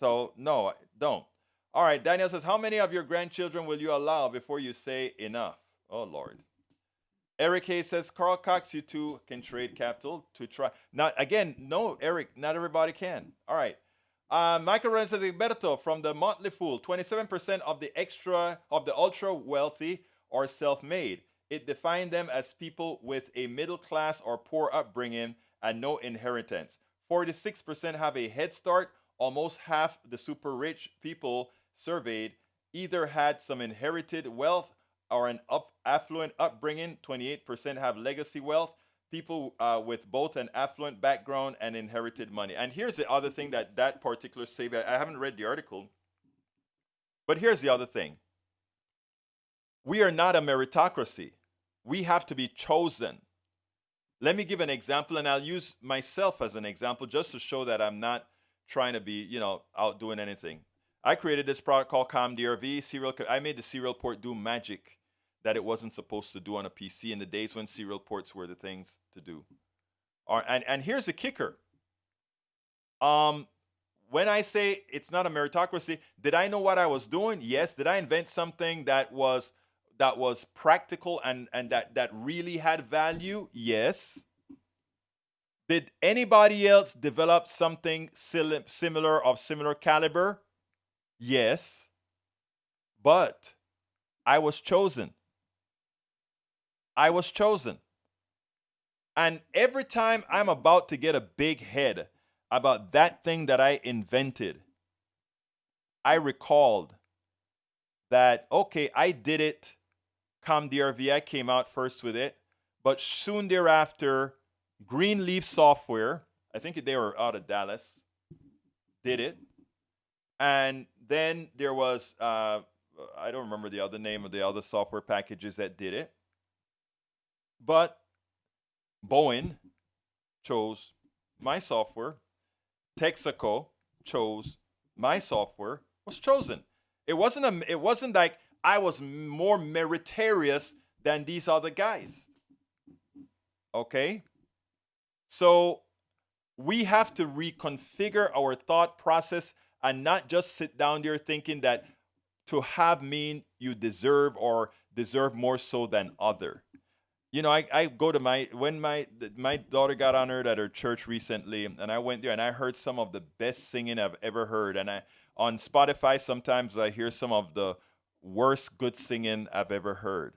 So no, don't. All right, Daniel says, how many of your grandchildren will you allow before you say enough? Oh Lord. Eric Hayes says, Carl Cox, you two can trade capital to try. Now again, no, Eric, not everybody can. All right. Uh, Michael Ryan says, Egberto, from the Motley Fool, 27% of the extra of the ultra wealthy are self-made. It defined them as people with a middle class or poor upbringing and no inheritance. 46% have a head start. Almost half the super rich people surveyed either had some inherited wealth or an up, affluent upbringing. 28% have legacy wealth. People uh, with both an affluent background and inherited money. And here's the other thing that that particular survey, I haven't read the article, but here's the other thing we are not a meritocracy. We have to be chosen. Let me give an example, and I'll use myself as an example just to show that I'm not trying to be, you know, out doing anything. I created this product called ComDRV serial. I made the serial port do magic that it wasn't supposed to do on a PC in the days when serial ports were the things to do. Or, and, and here's the kicker. Um, when I say it's not a meritocracy, did I know what I was doing? Yes. Did I invent something that was that was practical and, and that, that really had value? Yes. Did anybody else develop something similar of similar caliber? Yes. But I was chosen. I was chosen. And every time I'm about to get a big head about that thing that I invented, I recalled that, okay, I did it ComDRV, I came out first with it. But soon thereafter, Greenleaf Software, I think they were out of Dallas, did it. And then there was, uh, I don't remember the other name of the other software packages that did it. But Boeing chose my software. Texaco chose my software, was chosen. It wasn't a, it wasn't like I was more meritorious than these other guys. Okay? So we have to reconfigure our thought process and not just sit down there thinking that to have mean you deserve or deserve more so than other. You know, I, I go to my when my my daughter got honored at her church recently, and I went there and I heard some of the best singing I've ever heard. And I on Spotify sometimes I hear some of the worst good singing I've ever heard.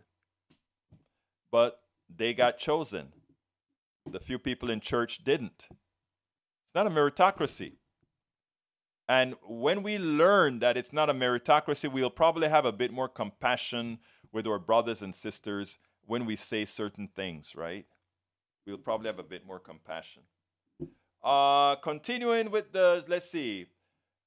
But they got chosen. The few people in church didn't. It's not a meritocracy. And when we learn that it's not a meritocracy, we'll probably have a bit more compassion with our brothers and sisters when we say certain things, right? We'll probably have a bit more compassion. Uh, continuing with the, let's see,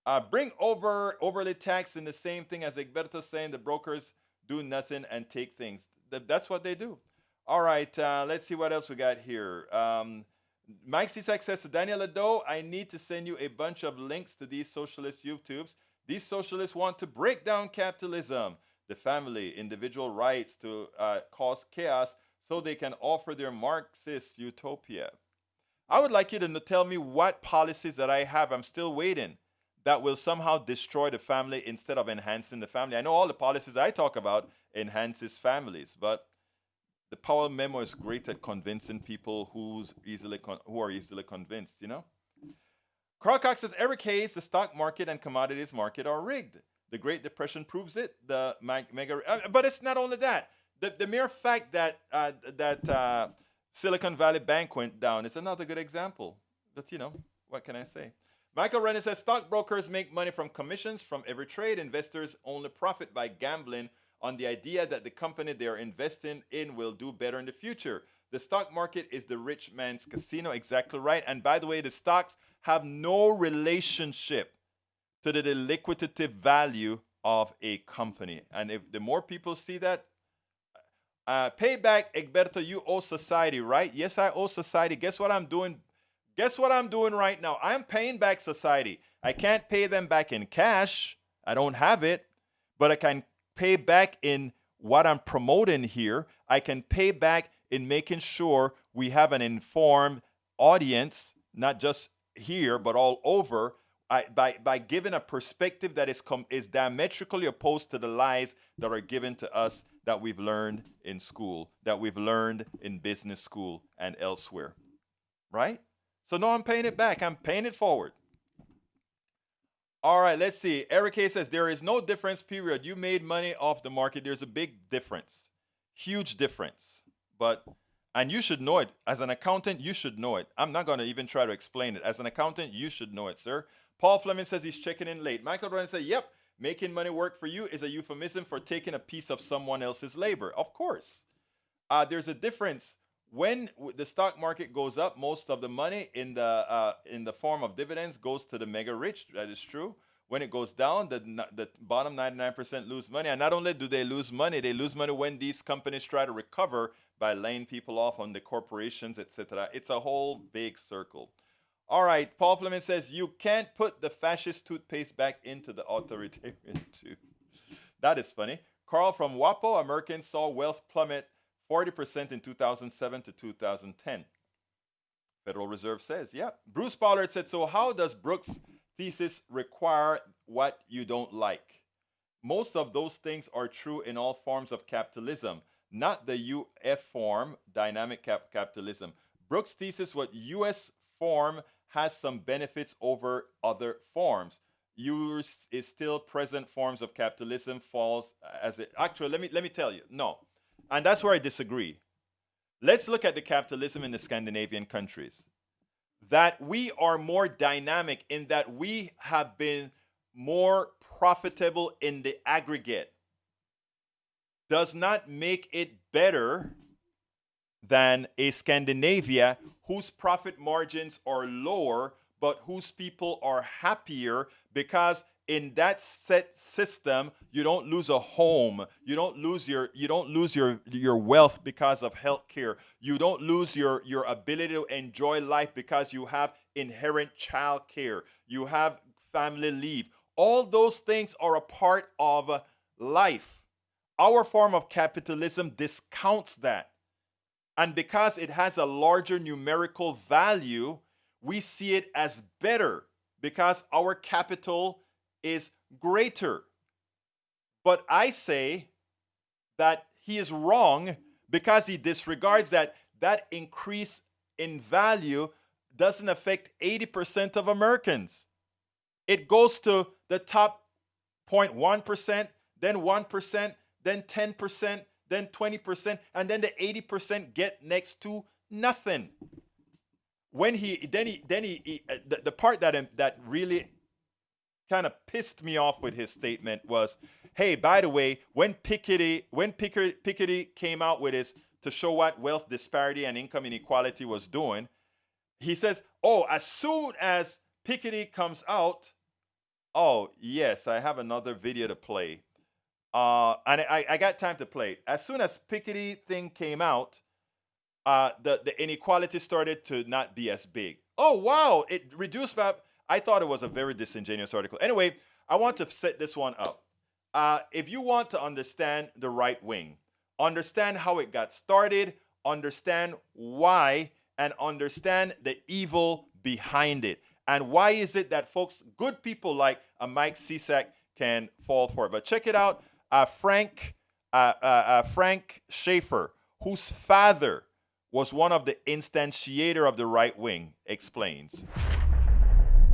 uh, bring over overly tax in the same thing as Egberto saying the brokers do nothing and take things. Th that's what they do. All right, uh, let's see what else we got here. Um, Mike Cisak says to Daniel Ado, I need to send you a bunch of links to these socialist YouTubes. These socialists want to break down capitalism, the family, individual rights to uh, cause chaos so they can offer their Marxist utopia. I would like you to tell me what policies that I have. I'm still waiting that will somehow destroy the family instead of enhancing the family. I know all the policies I talk about enhances families, but the Powell memo is great at convincing people who's easily who are easily convinced, you know? Carl Cox says, every case, the stock market and commodities market are rigged. The Great Depression proves it. The mega, uh, but it's not only that. The, the mere fact that uh, that uh, Silicon Valley Bank went down is another good example. But you know, what can I say? Michael Rennie says stockbrokers make money from commissions from every trade. Investors only profit by gambling on the idea that the company they are investing in will do better in the future. The stock market is the rich man's casino, exactly right. And by the way, the stocks have no relationship to the liquidative value of a company. And if the more people see that, uh, payback, Egberto, you owe society, right? Yes, I owe society. Guess what I'm doing Guess what I'm doing right now? I'm paying back society. I can't pay them back in cash. I don't have it, but I can pay back in what I'm promoting here. I can pay back in making sure we have an informed audience, not just here, but all over, I, by, by giving a perspective that is, com- is diametrically opposed to the lies that are given to us that we've learned in school, that we've learned in business school and elsewhere. Right? So no, I'm paying it back. I'm paying it forward. All right, let's see. Eric K says there is no difference, period. You made money off the market. There's a big difference, huge difference. But, and you should know it. As an accountant, you should know it. I'm not going to even try to explain it. As an accountant, you should know it, sir. Paul Fleming says he's checking in late. Michael Ryan says, yep, making money work for you is a euphemism for taking a piece of someone else's labor. Of course. Uh, there's a difference when the stock market goes up, most of the money in the uh, in the form of dividends goes to the mega rich. That is true. when it goes down, the, the bottom 99% lose money. And not only do they lose money, they lose money when these companies try to recover by laying people off on the corporations, etc. It's a whole big circle. All right, Paul Fleming says you can't put the fascist toothpaste back into the authoritarian tube. That is funny. Carl from WAPO, Americans saw wealth plummet 40% in 2007 to 2010. Federal Reserve says, yeah. Bruce Pollard said, so how does Brooks' thesis require what you don't like? Most of those things are true in all forms of capitalism, not the UF form, dynamic cap capitalism. Brooks' thesis, what US form has some benefits over other forms. Yours is still present forms of capitalism falls uh, as it actually let me let me tell you no. And that's where i disagree. Let's look at the capitalism in the scandinavian countries. That we are more dynamic in that we have been more profitable in the aggregate does not make it better than a Scandinavia whose profit margins are lower, but whose people are happier because in that set system you don't lose a home you don't lose your you don't lose your your wealth because of health care you don't lose your your ability to enjoy life because you have inherent child care you have family leave. All those things are a part of life. Our form of capitalism discounts that and because it has a larger numerical value, we see it as better because our capital is greater. But I say that he is wrong because he disregards that that increase in value doesn't affect 80% of Americans. It goes to the top 0.1%, then 1%, then 10%, then 20%, and then the 80% get next to nothing. When he then he then he, he uh, the, the part that that really kind of pissed me off with his statement was, "Hey, by the way, when Piketty when Piketty came out with his to show what wealth disparity and income inequality was doing, he says, "Oh, as soon as Piketty comes out, oh yes, I have another video to play uh, and I, I got time to play. As soon as Piketty thing came out, uh, the, the inequality started to not be as big. Oh, wow, it reduced by, I thought it was a very disingenuous article. Anyway, I want to set this one up. Uh, if you want to understand the right wing, understand how it got started, understand why, and understand the evil behind it. And why is it that folks, good people like a Mike Cisak can fall for it. But check it out uh, Frank, uh, uh, uh, Frank Schaeffer, whose father was one of the instantiator of the right wing, explains.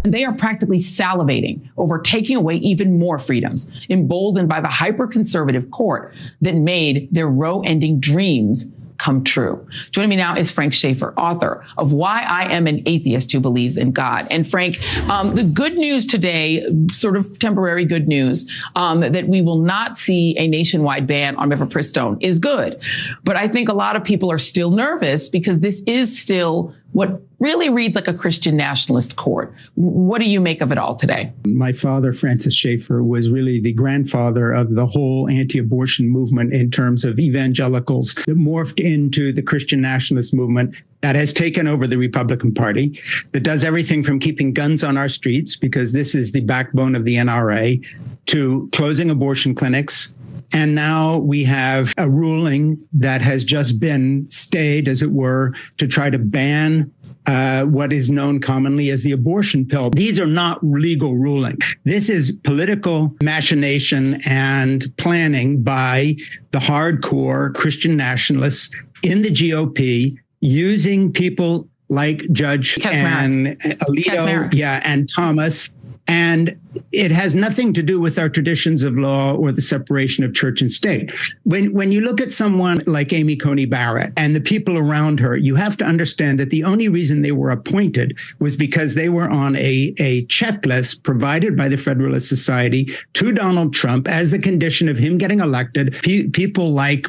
They are practically salivating over taking away even more freedoms, emboldened by the hyper conservative court that made their Roe ending dreams come true. Joining me now is Frank Schaeffer, author of Why I Am an Atheist Who Believes in God. And Frank, um, the good news today, sort of temporary good news, um, that we will not see a nationwide ban on mifepristone is good. But I think a lot of people are still nervous because this is still what really reads like a Christian nationalist court. What do you make of it all today? My father, Francis Schaeffer, was really the grandfather of the whole anti abortion movement in terms of evangelicals that morphed into the Christian nationalist movement that has taken over the Republican Party, that does everything from keeping guns on our streets, because this is the backbone of the NRA, to closing abortion clinics, and now we have a ruling that has just been stayed, as it were, to try to ban uh, what is known commonly as the abortion pill. These are not legal rulings. This is political machination and planning by the hardcore Christian nationalists in the GOP using people like Judge and Alito, yeah, and Thomas and it has nothing to do with our traditions of law or the separation of church and state. When, when you look at someone like Amy Coney Barrett and the people around her, you have to understand that the only reason they were appointed was because they were on a, a checklist provided by the Federalist Society to Donald Trump as the condition of him getting elected. P- people like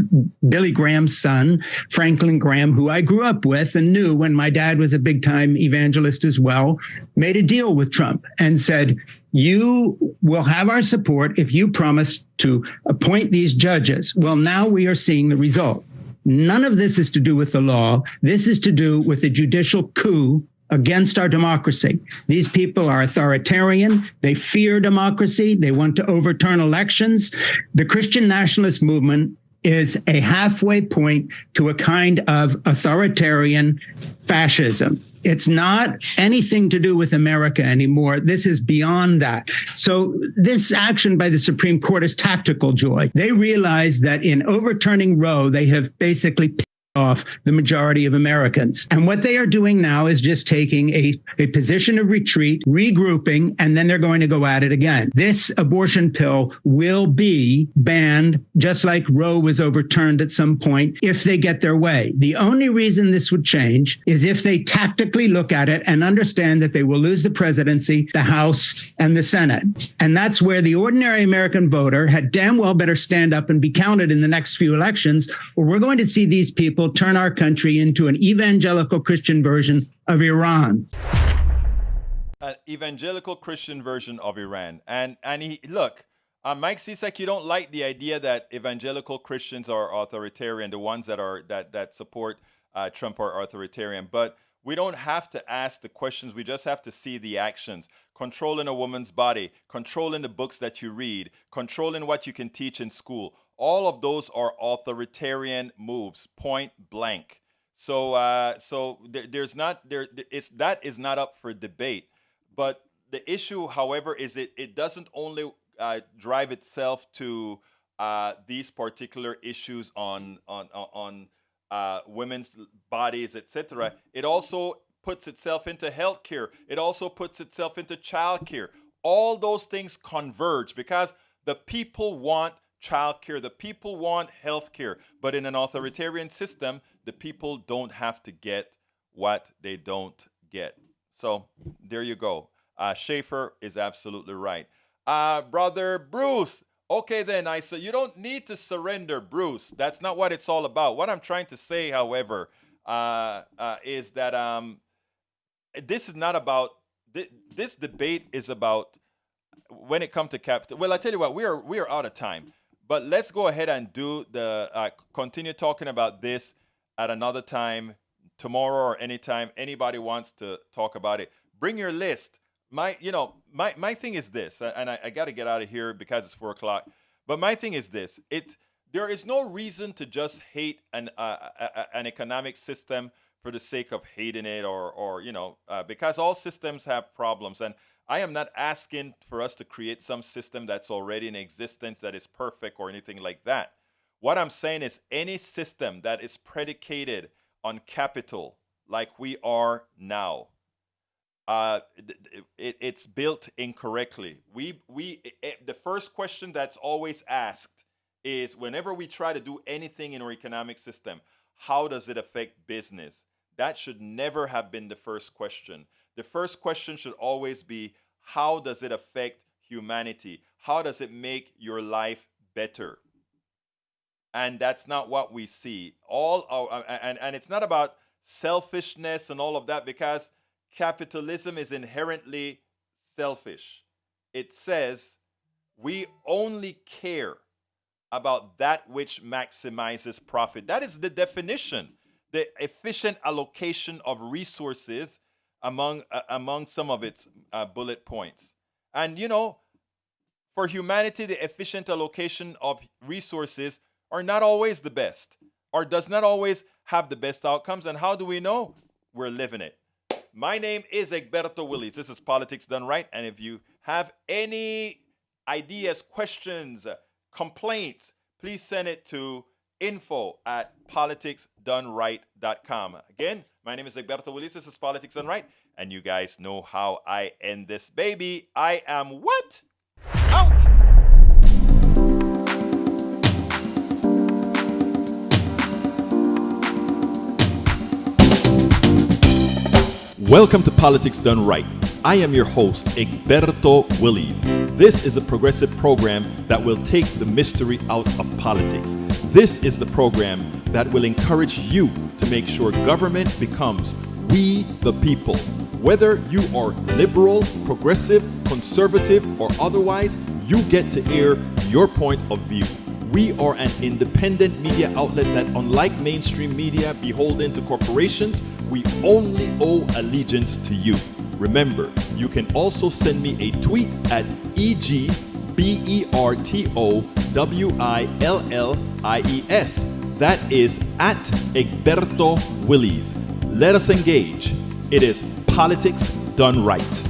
Billy Graham's son, Franklin Graham, who I grew up with and knew when my dad was a big time evangelist as well, made a deal with Trump and said, said, you will have our support if you promise to appoint these judges. Well, now we are seeing the result. None of this is to do with the law. This is to do with a judicial coup against our democracy. These people are authoritarian. They fear democracy. They want to overturn elections. The Christian nationalist movement is a halfway point to a kind of authoritarian fascism. It's not anything to do with America anymore. This is beyond that. So this action by the Supreme Court is tactical joy. They realize that in overturning Roe, they have basically off the majority of Americans. And what they are doing now is just taking a, a position of retreat, regrouping, and then they're going to go at it again. This abortion pill will be banned, just like Roe was overturned at some point, if they get their way. The only reason this would change is if they tactically look at it and understand that they will lose the presidency, the House, and the Senate. And that's where the ordinary American voter had damn well better stand up and be counted in the next few elections, or we're going to see these people will turn our country into an evangelical Christian version of Iran. An evangelical Christian version of Iran. And and he look, uh, Mike Cisak, you don't like the idea that evangelical Christians are authoritarian, the ones that are that that support uh, Trump are authoritarian, but we don't have to ask the questions. We just have to see the actions. Controlling a woman's body, controlling the books that you read, controlling what you can teach in school all of those are authoritarian moves, point blank. So, uh, so there, there's not there. It's that is not up for debate. But the issue, however, is it it doesn't only uh, drive itself to uh, these particular issues on on on uh, women's bodies, etc. It also puts itself into healthcare. It also puts itself into childcare. All those things converge because the people want childcare. The people want health care, but in an authoritarian system, the people don't have to get what they don't get. So there you go. Uh, Schaeffer is absolutely right. Uh, brother Bruce, okay then, I said you don't need to surrender, Bruce. That's not what it's all about. What I'm trying to say, however, uh, uh, is that um, this is not about th- this debate is about when it comes to capital. Well, I tell you what, we are we are out of time. But let's go ahead and do the uh, continue talking about this at another time, tomorrow or anytime anybody wants to talk about it. Bring your list. My, you know, my my thing is this, and I, I got to get out of here because it's four o'clock. But my thing is this: it there is no reason to just hate an uh, an economic system for the sake of hating it, or or you know, uh, because all systems have problems and I am not asking for us to create some system that's already in existence that is perfect or anything like that. What I'm saying is any system that is predicated on capital, like we are now, uh, it, it's built incorrectly. We, we, it, the first question that's always asked is whenever we try to do anything in our economic system, how does it affect business? That should never have been the first question the first question should always be how does it affect humanity? How does it make your life better? And that's not what we see. All our, uh, and, and it's not about selfishness and all of that because capitalism is inherently selfish. It says we only care about that which maximizes profit. That is the definition. The efficient allocation of resources among uh, among some of its uh, bullet points. And you know, for humanity, the efficient allocation of resources are not always the best, or does not always have the best outcomes. And how do we know? We're living it. My name is Egberto Willies. This is Politics Done Right. And if you have any ideas, questions, complaints, please send it to info at politicsdoneright.com. Again, my name is Egberto Willies. This is Politics Done Right. And you guys know how I end this baby. I am what? Out! Welcome to Politics Done Right. I am your host, Egberto Willies. This is a progressive program that will take the mystery out of politics. This is the program that will encourage you to make sure government becomes We the people. Whether you are liberal, progressive, conservative, or otherwise, you get to air your point of view. We are an independent media outlet that, unlike mainstream media beholden to corporations, we only owe allegiance to you. Remember, you can also send me a tweet at E-G-B-E-R-T-O-W-I-L-L-I-E-S. That is at Egberto Willies. Let us engage. It is politics done right.